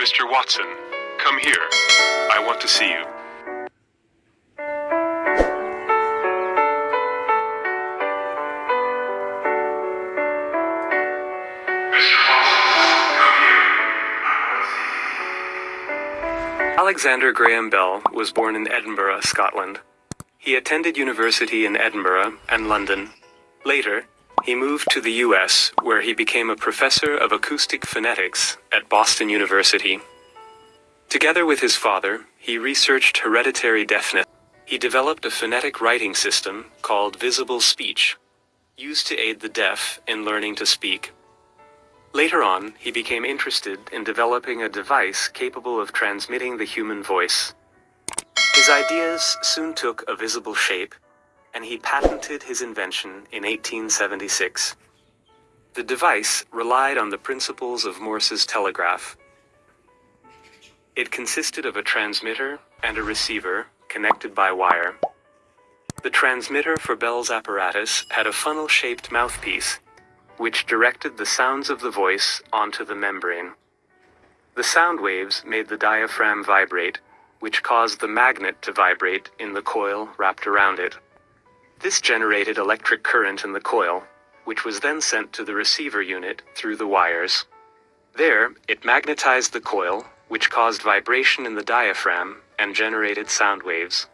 Mr. Watson, come here. I want to see you. Alexander Graham Bell was born in Edinburgh, Scotland. He attended university in Edinburgh and London. Later, he moved to the US, where he became a professor of acoustic phonetics at Boston University. Together with his father, he researched hereditary deafness. He developed a phonetic writing system called visible speech, used to aid the deaf in learning to speak. Later on, he became interested in developing a device capable of transmitting the human voice. His ideas soon took a visible shape, and he patented his invention in 1876. The device relied on the principles of Morse's telegraph. It consisted of a transmitter and a receiver connected by wire. The transmitter for Bell's apparatus had a funnel-shaped mouthpiece, which directed the sounds of the voice onto the membrane. The sound waves made the diaphragm vibrate, which caused the magnet to vibrate in the coil wrapped around it. This generated electric current in the coil, which was then sent to the receiver unit through the wires. There, it magnetized the coil, which caused vibration in the diaphragm and generated sound waves.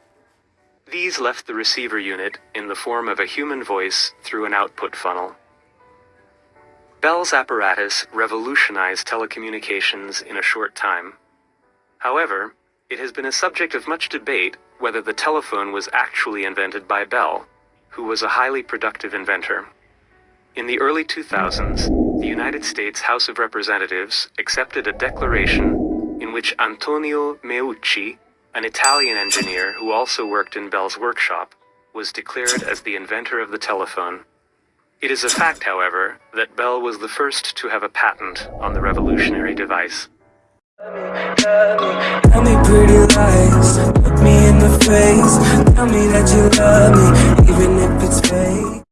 These left the receiver unit in the form of a human voice through an output funnel. Bell's apparatus revolutionized telecommunications in a short time. However, it has been a subject of much debate whether the telephone was actually invented by Bell, who was a highly productive inventor. In the early 2000s, the United States House of Representatives accepted a declaration in which Antonio Meucci, an Italian engineer who also worked in Bell's workshop, was declared as the inventor of the telephone. It is a fact, however, that Bell was the first to have a patent on the revolutionary device. Tell me pretty lies, look me in the face Tell me that you love me, even